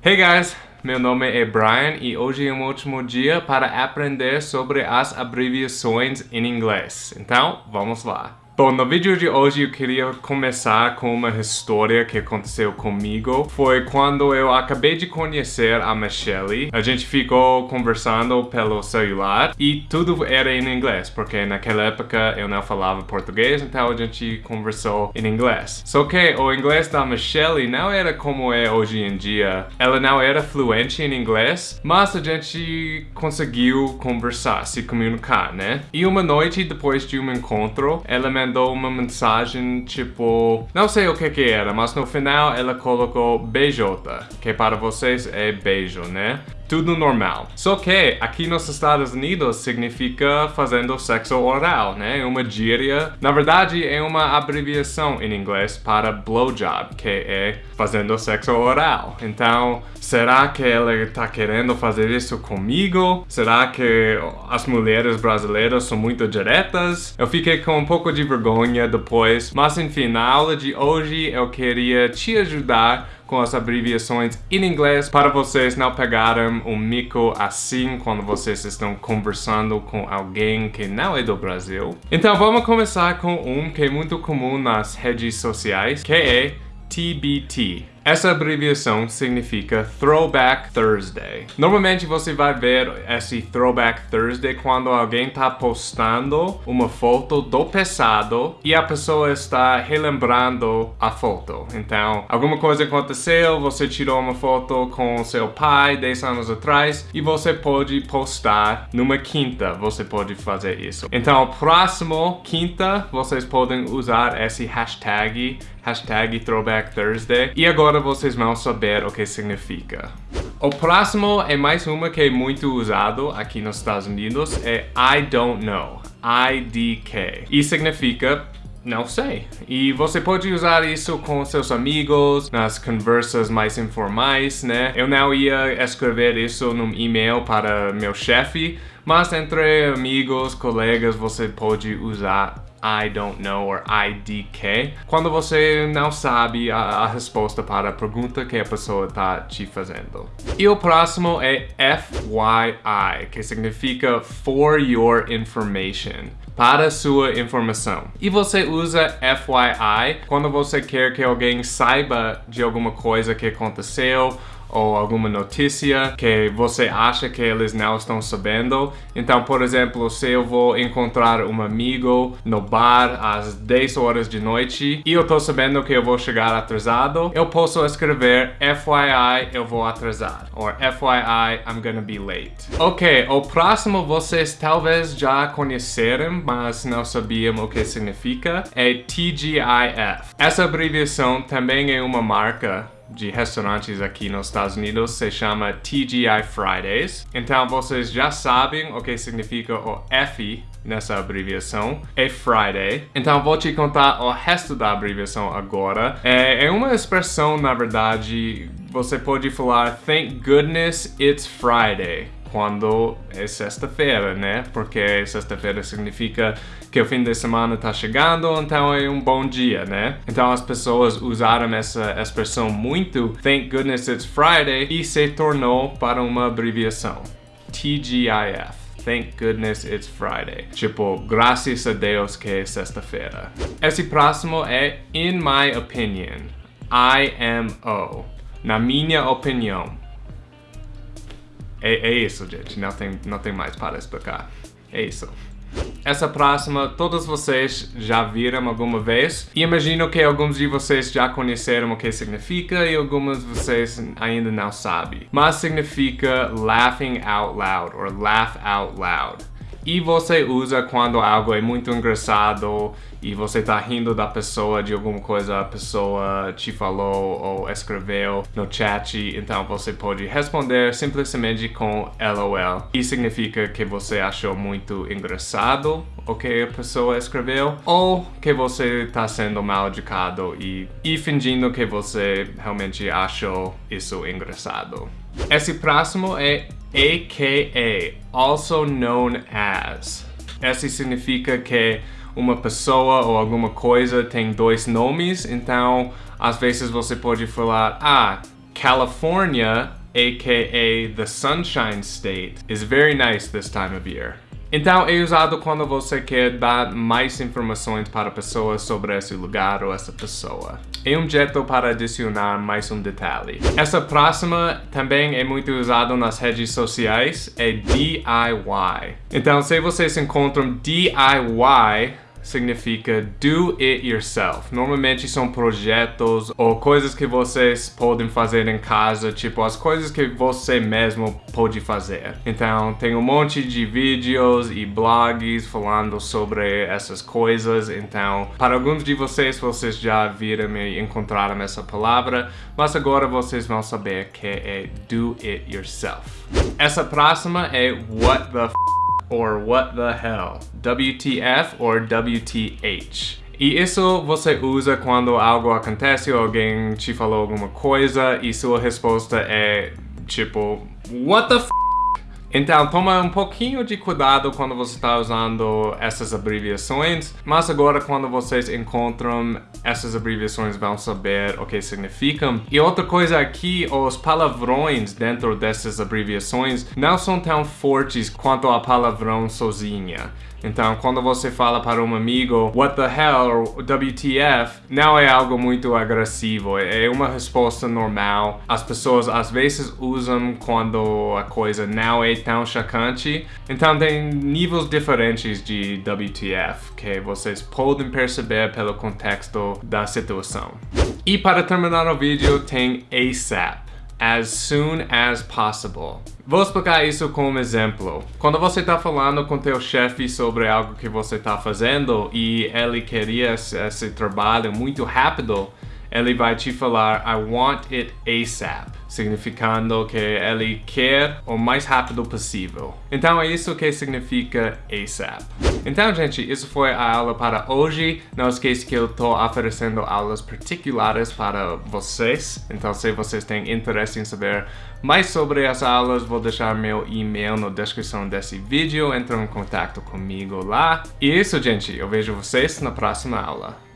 Hey guys, meu nome é Brian e hoje é um ótimo dia para aprender sobre as abreviações em inglês. Então, vamos lá. Bom, no vídeo de hoje eu queria começar com uma história que aconteceu comigo. Foi quando eu acabei de conhecer a Michelle. A gente ficou conversando pelo celular e tudo era em inglês, porque naquela época eu não falava português, então a gente conversou em inglês. Só que o inglês da Michelle não era como é hoje em dia. Ela não era fluente em inglês, mas a gente conseguiu conversar, se comunicar, né? E uma noite depois de um encontro, ela me mandou uma mensagem tipo... Não sei o que que era, mas no final ela colocou beijota, que para vocês é beijo, né? Tudo normal. Só que aqui nos Estados Unidos significa fazendo sexo oral, né? É uma gíria. Na verdade, é uma abreviação em inglês para blowjob, que é fazendo sexo oral. Então, será que ela está querendo fazer isso comigo? Será que as mulheres brasileiras são muito diretas? Eu fiquei com um pouco de vergonha depois, mas enfim, na aula de hoje eu queria te ajudar com as abreviações em inglês para vocês não pegarem um mico assim quando vocês estão conversando com alguém que não é do Brasil. Então vamos começar com um que é muito comum nas redes sociais, que é TBT. Essa abreviação significa Throwback Thursday. Normalmente você vai ver esse Throwback Thursday quando alguém está postando uma foto do passado e a pessoa está relembrando a foto. Então, alguma coisa aconteceu, você tirou uma foto com seu pai 10 anos atrás e você pode postar numa quinta, você pode fazer isso. Então, próximo quinta, vocês podem usar esse hashtag hashtag Throwback Thursday. E agora vocês vão saber o que significa. O próximo é mais uma que é muito usado aqui nos Estados Unidos, é I don't know, IDK. E significa não sei. E você pode usar isso com seus amigos, nas conversas mais informais, né? Eu não ia escrever isso num e-mail para meu chefe, mas entre amigos, colegas, você pode usar I don't know or IDK, quando você não sabe a, a, resposta para a pergunta que a pessoa está te fazendo. E o próximo é FYI, que significa For Your Information para sua informação. E você usa FYI quando você quer que alguém saiba de alguma coisa que aconteceu ou alguma notícia que você acha que eles não estão sabendo. Então, por exemplo, se eu vou encontrar um amigo no bar às 10 horas de noite e eu tô sabendo que eu vou chegar atrasado, eu posso escrever FYI, eu vou atrasar. Ou FYI, I'm gonna be late. Ok, o próximo vocês talvez já conheceram, mas não sabiam o que significa, é TGIF. Essa abreviação também é uma marca de restaurantes aqui nos Estados Unidos se chama TGI Fridays. Então vocês já sabem o que significa o F nessa abreviação, é Friday. Então vou te contar o resto da abreviação agora. É, é uma expressão, na verdade, você pode falar Thank goodness it's Friday quando é sexta-feira, né? Porque sexta-feira significa que o fim de semana está chegando, então é um bom dia, né? Então as pessoas usaram essa expressão muito, thank goodness it's Friday, e se tornou para uma abreviação, TGIF. Thank goodness it's Friday. Tipo, graças a Deus que é sexta-feira. Esse próximo é in my opinion. IMO. Na minha opinião. É, é isso, gente. Não tem, não tem mais para explicar. É isso. Essa próxima, todos vocês já viram alguma vez. E imagino que alguns de vocês já conheceram o que significa e alguns de vocês ainda não sabem. Mas significa laughing out loud, or laugh out loud e você usa quando algo é muito engraçado e você tá rindo da pessoa, de alguma coisa a pessoa te falou ou escreveu no chat, então você pode responder simplesmente com LOL. E significa que você achou muito engraçado o que a pessoa escreveu ou que você tá sendo mal educado e, e fingindo que você realmente achou isso engraçado. Esse próximo é AKA, also known as. Esse significa que uma pessoa ou alguma coisa tem dois nomes, então às vezes você pode falar, ah, California, aka the Sunshine State, is very nice this time of year. Então, é usado quando você quer dar mais informações para pessoas sobre esse lugar ou essa pessoa. É um jeito para adicionar mais um detalhe. Essa próxima também é muito usada nas redes sociais, é DIY. Então, se vocês encontram DIY significa do it yourself. Normalmente são projetos ou coisas que vocês podem fazer em casa, tipo as coisas que você mesmo pode fazer. Então tem um monte de vídeos e blogs falando sobre essas coisas. Então para alguns de vocês, vocês já viram e encontraram essa palavra, mas agora vocês vão saber que é do it yourself. Essa próxima é what the f or what the hell, WTF or WTH. E isso você usa quando algo acontece alguém te falou alguma coisa e sua resposta é tipo, what the f então, toma um pouquinho de cuidado quando você está usando essas abreviações, mas agora quando vocês encontram essas abreviações vão saber o que significam. E outra coisa aqui, os palavrões dentro dessas abreviações não são tão fortes quanto a palavrão sozinha. Então, quando você fala para um amigo what the hell WTF, não é algo muito agressivo, é uma resposta normal. As pessoas às vezes usam quando a coisa não é tão chocante. Então, tem níveis diferentes de WTF que vocês podem perceber pelo contexto da situação. E para terminar o vídeo, tem ASAP as soon as possible. Vou explicar isso com um exemplo. Quando você está falando com teu chefe sobre algo que você está fazendo e ele queria esse trabalho muito rápido, ele vai te falar I want it ASAP, significando que ele quer o mais rápido possível. Então é isso que significa ASAP. Então, gente, isso foi a aula para hoje. Não esqueça que eu estou oferecendo aulas particulares para vocês. Então, se vocês têm interesse em saber mais sobre as aulas, vou deixar meu e-mail na descrição desse vídeo. Entre em contato comigo lá. E isso, gente. Eu vejo vocês na próxima aula.